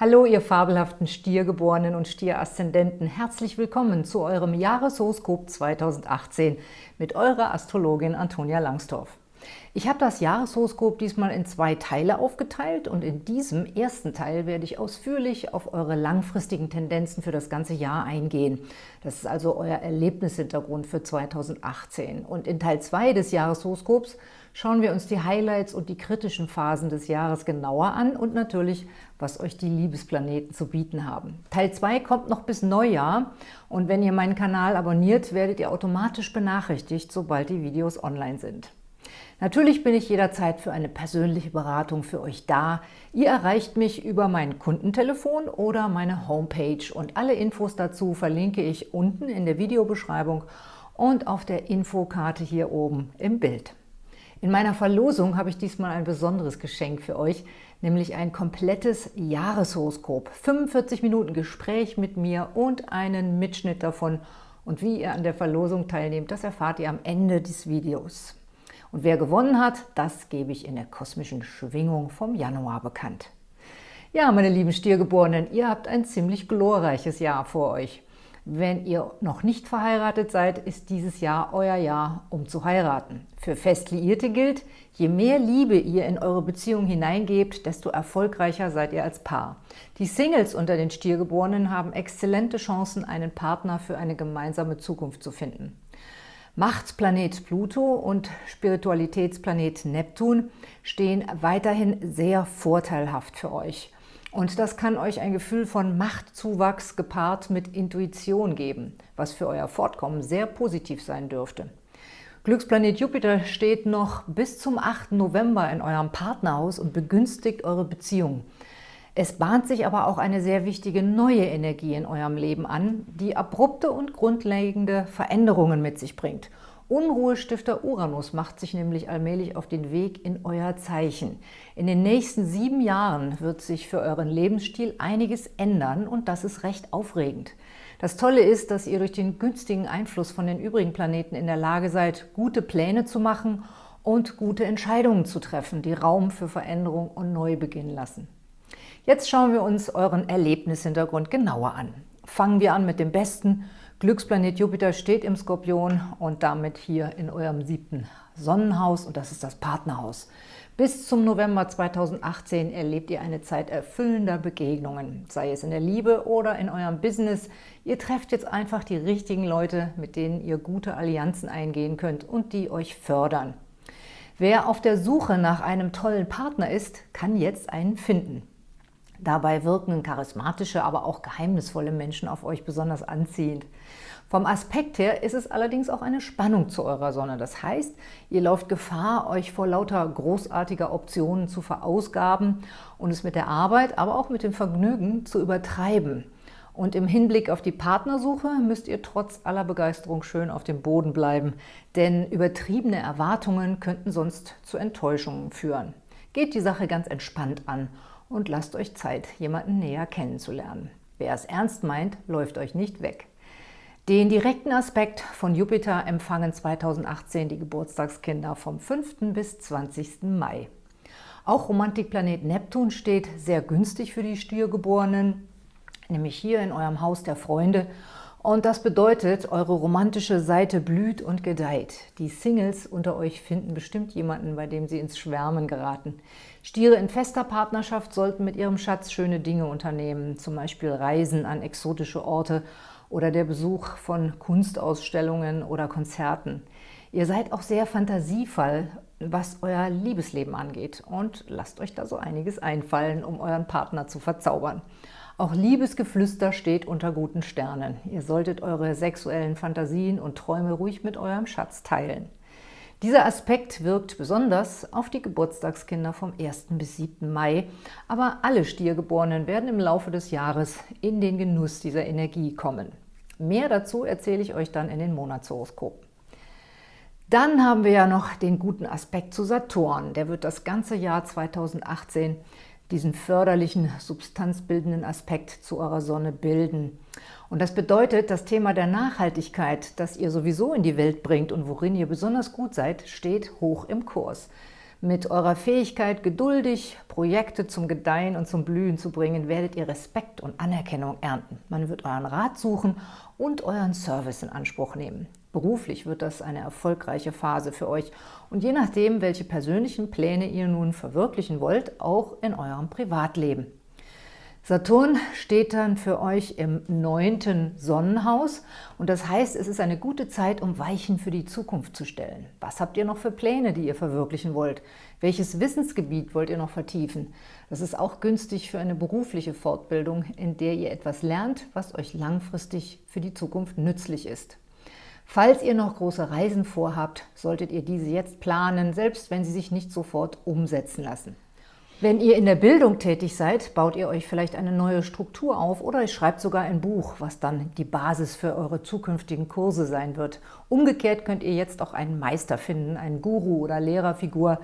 Hallo, ihr fabelhaften Stiergeborenen und Stieraszendenten. Herzlich willkommen zu eurem Jahreshoroskop 2018 mit eurer Astrologin Antonia Langsdorf. Ich habe das Jahreshoroskop diesmal in zwei Teile aufgeteilt und in diesem ersten Teil werde ich ausführlich auf eure langfristigen Tendenzen für das ganze Jahr eingehen. Das ist also euer Erlebnishintergrund für 2018. Und in Teil 2 des Jahreshoroskops schauen wir uns die Highlights und die kritischen Phasen des Jahres genauer an und natürlich, was euch die Liebesplaneten zu bieten haben. Teil 2 kommt noch bis Neujahr und wenn ihr meinen Kanal abonniert, werdet ihr automatisch benachrichtigt, sobald die Videos online sind. Natürlich bin ich jederzeit für eine persönliche Beratung für euch da. Ihr erreicht mich über mein Kundentelefon oder meine Homepage und alle Infos dazu verlinke ich unten in der Videobeschreibung und auf der Infokarte hier oben im Bild. In meiner Verlosung habe ich diesmal ein besonderes Geschenk für euch, nämlich ein komplettes Jahreshoroskop. 45 Minuten Gespräch mit mir und einen Mitschnitt davon. Und wie ihr an der Verlosung teilnehmt, das erfahrt ihr am Ende des Videos. Und wer gewonnen hat, das gebe ich in der kosmischen Schwingung vom Januar bekannt. Ja, meine lieben Stiergeborenen, ihr habt ein ziemlich glorreiches Jahr vor euch. Wenn ihr noch nicht verheiratet seid, ist dieses Jahr euer Jahr, um zu heiraten. Für fest Liierte gilt, je mehr Liebe ihr in eure Beziehung hineingebt, desto erfolgreicher seid ihr als Paar. Die Singles unter den Stiergeborenen haben exzellente Chancen, einen Partner für eine gemeinsame Zukunft zu finden. Machtplanet Pluto und Spiritualitätsplanet Neptun stehen weiterhin sehr vorteilhaft für euch. Und das kann euch ein Gefühl von Machtzuwachs gepaart mit Intuition geben, was für euer Fortkommen sehr positiv sein dürfte. Glücksplanet Jupiter steht noch bis zum 8. November in eurem Partnerhaus und begünstigt eure Beziehung. Es bahnt sich aber auch eine sehr wichtige neue Energie in eurem Leben an, die abrupte und grundlegende Veränderungen mit sich bringt – Unruhestifter Uranus macht sich nämlich allmählich auf den Weg in euer Zeichen. In den nächsten sieben Jahren wird sich für euren Lebensstil einiges ändern und das ist recht aufregend. Das Tolle ist, dass ihr durch den günstigen Einfluss von den übrigen Planeten in der Lage seid, gute Pläne zu machen und gute Entscheidungen zu treffen, die Raum für Veränderung und Neubeginn lassen. Jetzt schauen wir uns euren Erlebnishintergrund genauer an. Fangen wir an mit dem Besten – Glücksplanet Jupiter steht im Skorpion und damit hier in eurem siebten Sonnenhaus und das ist das Partnerhaus. Bis zum November 2018 erlebt ihr eine Zeit erfüllender Begegnungen, sei es in der Liebe oder in eurem Business. Ihr trefft jetzt einfach die richtigen Leute, mit denen ihr gute Allianzen eingehen könnt und die euch fördern. Wer auf der Suche nach einem tollen Partner ist, kann jetzt einen finden. Dabei wirken charismatische, aber auch geheimnisvolle Menschen auf euch besonders anziehend. Vom Aspekt her ist es allerdings auch eine Spannung zu eurer Sonne. Das heißt, ihr lauft Gefahr, euch vor lauter großartiger Optionen zu verausgaben und es mit der Arbeit, aber auch mit dem Vergnügen zu übertreiben. Und im Hinblick auf die Partnersuche müsst ihr trotz aller Begeisterung schön auf dem Boden bleiben, denn übertriebene Erwartungen könnten sonst zu Enttäuschungen führen. Geht die Sache ganz entspannt an und lasst euch Zeit, jemanden näher kennenzulernen. Wer es ernst meint, läuft euch nicht weg. Den direkten Aspekt von Jupiter empfangen 2018 die Geburtstagskinder vom 5. bis 20. Mai. Auch Romantikplanet Neptun steht sehr günstig für die Stiergeborenen, nämlich hier in eurem Haus der Freunde und das bedeutet, eure romantische Seite blüht und gedeiht. Die Singles unter euch finden bestimmt jemanden, bei dem sie ins Schwärmen geraten. Stiere in fester Partnerschaft sollten mit ihrem Schatz schöne Dinge unternehmen, zum Beispiel Reisen an exotische Orte oder der Besuch von Kunstausstellungen oder Konzerten. Ihr seid auch sehr fantasievoll, was euer Liebesleben angeht und lasst euch da so einiges einfallen, um euren Partner zu verzaubern. Auch Liebesgeflüster steht unter guten Sternen. Ihr solltet eure sexuellen Fantasien und Träume ruhig mit eurem Schatz teilen. Dieser Aspekt wirkt besonders auf die Geburtstagskinder vom 1. bis 7. Mai, aber alle Stiergeborenen werden im Laufe des Jahres in den Genuss dieser Energie kommen. Mehr dazu erzähle ich euch dann in den Monatshoroskopen. Dann haben wir ja noch den guten Aspekt zu Saturn. Der wird das ganze Jahr 2018 diesen förderlichen, substanzbildenden Aspekt zu eurer Sonne bilden. Und das bedeutet, das Thema der Nachhaltigkeit, das ihr sowieso in die Welt bringt und worin ihr besonders gut seid, steht hoch im Kurs. Mit eurer Fähigkeit, geduldig Projekte zum Gedeihen und zum Blühen zu bringen, werdet ihr Respekt und Anerkennung ernten. Man wird euren Rat suchen und euren Service in Anspruch nehmen. Beruflich wird das eine erfolgreiche Phase für euch und je nachdem, welche persönlichen Pläne ihr nun verwirklichen wollt, auch in eurem Privatleben. Saturn steht dann für euch im neunten Sonnenhaus und das heißt, es ist eine gute Zeit, um Weichen für die Zukunft zu stellen. Was habt ihr noch für Pläne, die ihr verwirklichen wollt? Welches Wissensgebiet wollt ihr noch vertiefen? Das ist auch günstig für eine berufliche Fortbildung, in der ihr etwas lernt, was euch langfristig für die Zukunft nützlich ist. Falls ihr noch große Reisen vorhabt, solltet ihr diese jetzt planen, selbst wenn sie sich nicht sofort umsetzen lassen. Wenn ihr in der Bildung tätig seid, baut ihr euch vielleicht eine neue Struktur auf oder ihr schreibt sogar ein Buch, was dann die Basis für eure zukünftigen Kurse sein wird. Umgekehrt könnt ihr jetzt auch einen Meister finden, einen Guru oder Lehrerfigur,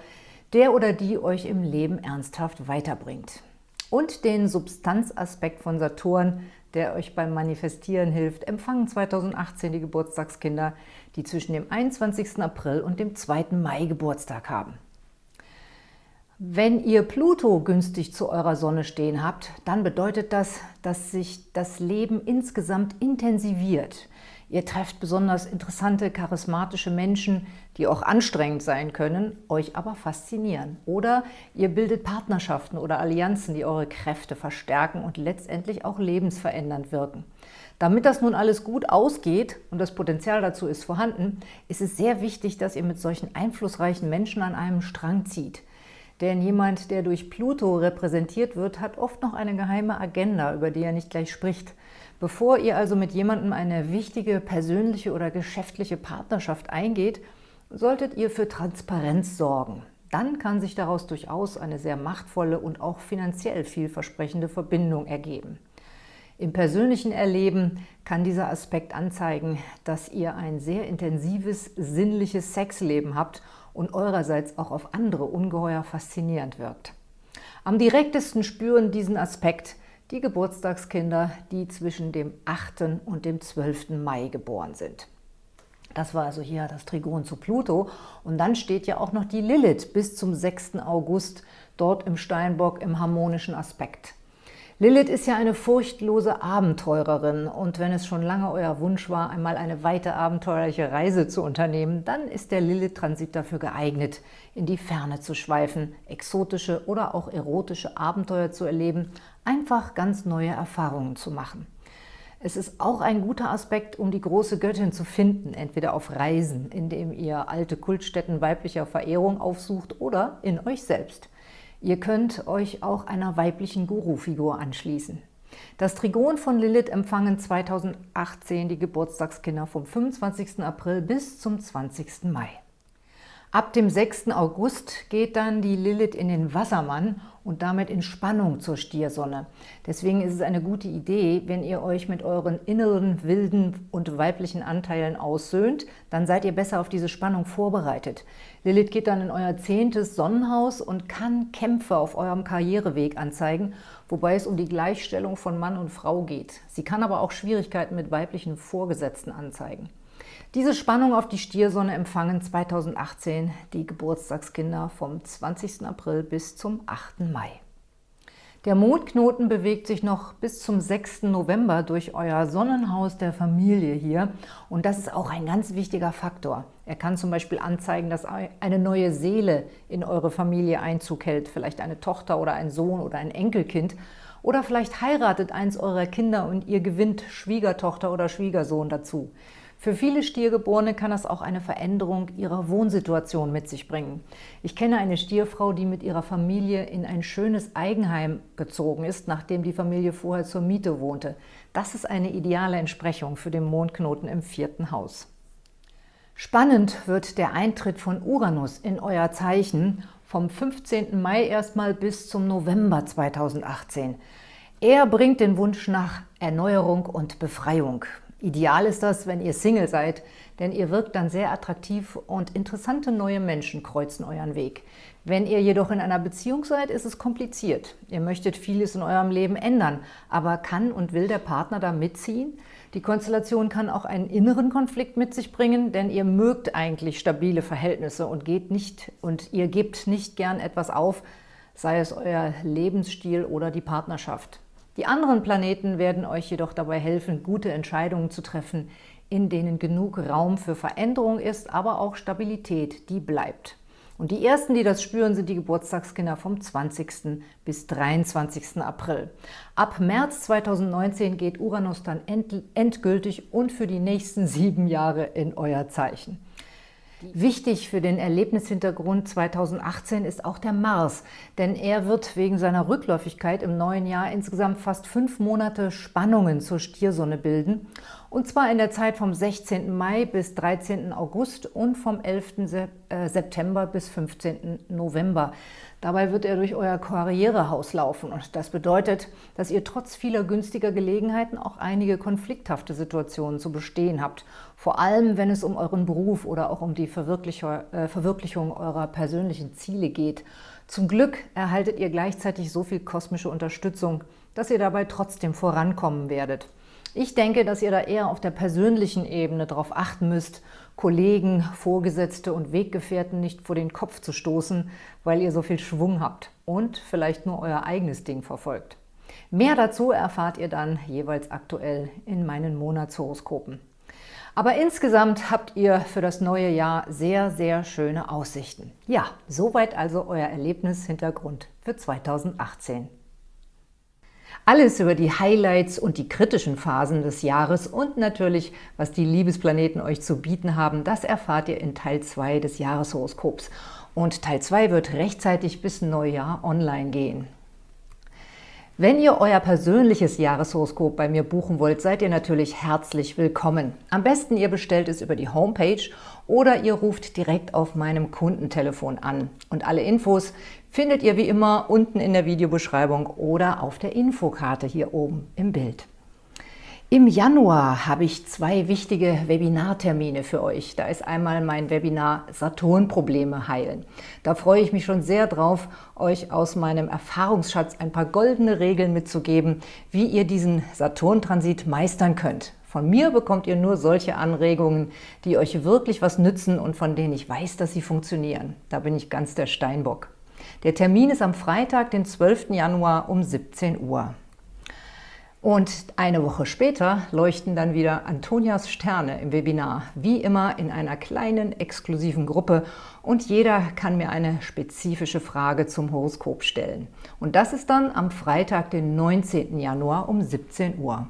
der oder die euch im Leben ernsthaft weiterbringt. Und den Substanzaspekt von Saturn, der euch beim Manifestieren hilft, empfangen 2018 die Geburtstagskinder, die zwischen dem 21. April und dem 2. Mai Geburtstag haben. Wenn ihr Pluto günstig zu eurer Sonne stehen habt, dann bedeutet das, dass sich das Leben insgesamt intensiviert. Ihr trefft besonders interessante, charismatische Menschen, die auch anstrengend sein können, euch aber faszinieren. Oder ihr bildet Partnerschaften oder Allianzen, die eure Kräfte verstärken und letztendlich auch lebensverändernd wirken. Damit das nun alles gut ausgeht und das Potenzial dazu ist vorhanden, ist es sehr wichtig, dass ihr mit solchen einflussreichen Menschen an einem Strang zieht. Denn jemand, der durch Pluto repräsentiert wird, hat oft noch eine geheime Agenda, über die er nicht gleich spricht. Bevor ihr also mit jemandem eine wichtige persönliche oder geschäftliche Partnerschaft eingeht, solltet ihr für Transparenz sorgen. Dann kann sich daraus durchaus eine sehr machtvolle und auch finanziell vielversprechende Verbindung ergeben. Im persönlichen Erleben kann dieser Aspekt anzeigen, dass ihr ein sehr intensives, sinnliches Sexleben habt und eurerseits auch auf andere ungeheuer faszinierend wirkt. Am direktesten spüren diesen Aspekt die Geburtstagskinder, die zwischen dem 8. und dem 12. Mai geboren sind. Das war also hier das Trigon zu Pluto. Und dann steht ja auch noch die Lilith bis zum 6. August dort im Steinbock im harmonischen Aspekt. Lilith ist ja eine furchtlose Abenteurerin und wenn es schon lange euer Wunsch war, einmal eine weite abenteuerliche Reise zu unternehmen, dann ist der Lilith-Transit dafür geeignet, in die Ferne zu schweifen, exotische oder auch erotische Abenteuer zu erleben, einfach ganz neue Erfahrungen zu machen. Es ist auch ein guter Aspekt, um die große Göttin zu finden, entweder auf Reisen, indem ihr alte Kultstätten weiblicher Verehrung aufsucht oder in euch selbst. Ihr könnt euch auch einer weiblichen Guru-Figur anschließen. Das Trigon von Lilith empfangen 2018 die Geburtstagskinder vom 25. April bis zum 20. Mai. Ab dem 6. August geht dann die Lilith in den Wassermann und damit in Spannung zur Stiersonne. Deswegen ist es eine gute Idee, wenn ihr euch mit euren inneren, wilden und weiblichen Anteilen aussöhnt, dann seid ihr besser auf diese Spannung vorbereitet. Lilith geht dann in euer zehntes Sonnenhaus und kann Kämpfe auf eurem Karriereweg anzeigen, wobei es um die Gleichstellung von Mann und Frau geht. Sie kann aber auch Schwierigkeiten mit weiblichen Vorgesetzten anzeigen. Diese Spannung auf die Stiersonne empfangen 2018 die Geburtstagskinder vom 20. April bis zum 8. Mai. Der Mondknoten bewegt sich noch bis zum 6. November durch euer Sonnenhaus der Familie hier und das ist auch ein ganz wichtiger Faktor. Er kann zum Beispiel anzeigen, dass eine neue Seele in eure Familie Einzug hält, vielleicht eine Tochter oder ein Sohn oder ein Enkelkind oder vielleicht heiratet eins eurer Kinder und ihr gewinnt Schwiegertochter oder Schwiegersohn dazu. Für viele Stiergeborene kann das auch eine Veränderung ihrer Wohnsituation mit sich bringen. Ich kenne eine Stierfrau, die mit ihrer Familie in ein schönes Eigenheim gezogen ist, nachdem die Familie vorher zur Miete wohnte. Das ist eine ideale Entsprechung für den Mondknoten im vierten Haus. Spannend wird der Eintritt von Uranus in euer Zeichen vom 15. Mai erstmal bis zum November 2018. Er bringt den Wunsch nach Erneuerung und Befreiung. Ideal ist das, wenn ihr Single seid, denn ihr wirkt dann sehr attraktiv und interessante neue Menschen kreuzen euren Weg. Wenn ihr jedoch in einer Beziehung seid, ist es kompliziert. Ihr möchtet vieles in eurem Leben ändern, aber kann und will der Partner da mitziehen? Die Konstellation kann auch einen inneren Konflikt mit sich bringen, denn ihr mögt eigentlich stabile Verhältnisse und, geht nicht, und ihr gebt nicht gern etwas auf, sei es euer Lebensstil oder die Partnerschaft. Die anderen Planeten werden euch jedoch dabei helfen, gute Entscheidungen zu treffen, in denen genug Raum für Veränderung ist, aber auch Stabilität, die bleibt. Und die ersten, die das spüren, sind die Geburtstagskinder vom 20. bis 23. April. Ab März 2019 geht Uranus dann endgültig und für die nächsten sieben Jahre in euer Zeichen. Wichtig für den Erlebnishintergrund 2018 ist auch der Mars, denn er wird wegen seiner Rückläufigkeit im neuen Jahr insgesamt fast fünf Monate Spannungen zur Stiersonne bilden, und zwar in der Zeit vom 16. Mai bis 13. August und vom 11. Äh, September bis 15. November. Dabei wird er durch euer Karrierehaus laufen und das bedeutet, dass ihr trotz vieler günstiger Gelegenheiten auch einige konflikthafte Situationen zu bestehen habt. Vor allem, wenn es um euren Beruf oder auch um die äh, Verwirklichung eurer persönlichen Ziele geht. Zum Glück erhaltet ihr gleichzeitig so viel kosmische Unterstützung, dass ihr dabei trotzdem vorankommen werdet. Ich denke, dass ihr da eher auf der persönlichen Ebene darauf achten müsst, Kollegen, Vorgesetzte und Weggefährten nicht vor den Kopf zu stoßen, weil ihr so viel Schwung habt und vielleicht nur euer eigenes Ding verfolgt. Mehr dazu erfahrt ihr dann jeweils aktuell in meinen Monatshoroskopen. Aber insgesamt habt ihr für das neue Jahr sehr, sehr schöne Aussichten. Ja, soweit also euer Erlebnishintergrund für 2018. Alles über die Highlights und die kritischen Phasen des Jahres und natürlich, was die Liebesplaneten euch zu bieten haben, das erfahrt ihr in Teil 2 des Jahreshoroskops. Und Teil 2 wird rechtzeitig bis Neujahr online gehen. Wenn ihr euer persönliches Jahreshoroskop bei mir buchen wollt, seid ihr natürlich herzlich willkommen. Am besten ihr bestellt es über die Homepage oder ihr ruft direkt auf meinem Kundentelefon an. Und alle Infos findet ihr wie immer unten in der Videobeschreibung oder auf der Infokarte hier oben im Bild. Im Januar habe ich zwei wichtige Webinartermine für euch. Da ist einmal mein Webinar Saturn-Probleme heilen. Da freue ich mich schon sehr drauf, euch aus meinem Erfahrungsschatz ein paar goldene Regeln mitzugeben, wie ihr diesen Saturn-Transit meistern könnt. Von mir bekommt ihr nur solche Anregungen, die euch wirklich was nützen und von denen ich weiß, dass sie funktionieren. Da bin ich ganz der Steinbock. Der Termin ist am Freitag, den 12. Januar um 17 Uhr. Und eine Woche später leuchten dann wieder Antonias Sterne im Webinar, wie immer in einer kleinen, exklusiven Gruppe und jeder kann mir eine spezifische Frage zum Horoskop stellen. Und das ist dann am Freitag, den 19. Januar um 17 Uhr.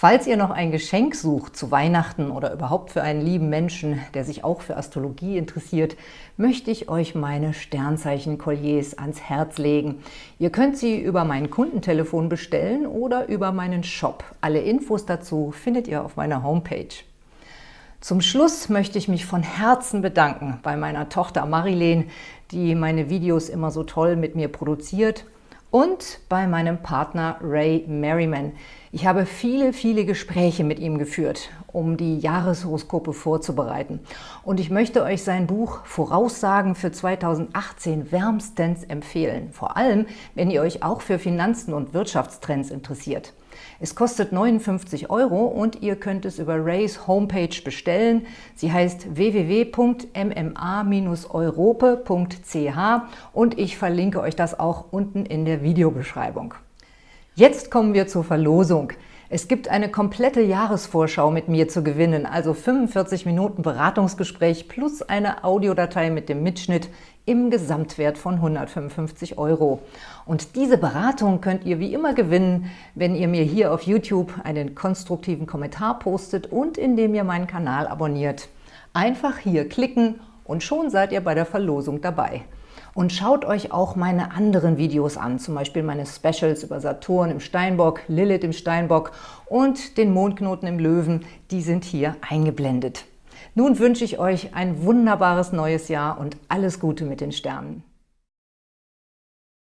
Falls ihr noch ein Geschenk sucht zu Weihnachten oder überhaupt für einen lieben Menschen, der sich auch für Astrologie interessiert, möchte ich euch meine Sternzeichen-Kolliers ans Herz legen. Ihr könnt sie über mein Kundentelefon bestellen oder über meinen Shop. Alle Infos dazu findet ihr auf meiner Homepage. Zum Schluss möchte ich mich von Herzen bedanken bei meiner Tochter Marilene, die meine Videos immer so toll mit mir produziert und bei meinem Partner Ray Merriman. Ich habe viele, viele Gespräche mit ihm geführt, um die Jahreshoroskope vorzubereiten. Und ich möchte euch sein Buch Voraussagen für 2018 wärmstens empfehlen. Vor allem, wenn ihr euch auch für Finanzen und Wirtschaftstrends interessiert. Es kostet 59 Euro und ihr könnt es über Rays Homepage bestellen. Sie heißt www.mma-europe.ch und ich verlinke euch das auch unten in der Videobeschreibung. Jetzt kommen wir zur Verlosung. Es gibt eine komplette Jahresvorschau mit mir zu gewinnen, also 45 Minuten Beratungsgespräch plus eine Audiodatei mit dem Mitschnitt im Gesamtwert von 155 Euro. Und diese Beratung könnt ihr wie immer gewinnen, wenn ihr mir hier auf YouTube einen konstruktiven Kommentar postet und indem ihr meinen Kanal abonniert. Einfach hier klicken und schon seid ihr bei der Verlosung dabei. Und schaut euch auch meine anderen Videos an, zum Beispiel meine Specials über Saturn im Steinbock, Lilith im Steinbock und den Mondknoten im Löwen, die sind hier eingeblendet. Nun wünsche ich euch ein wunderbares neues Jahr und alles Gute mit den Sternen.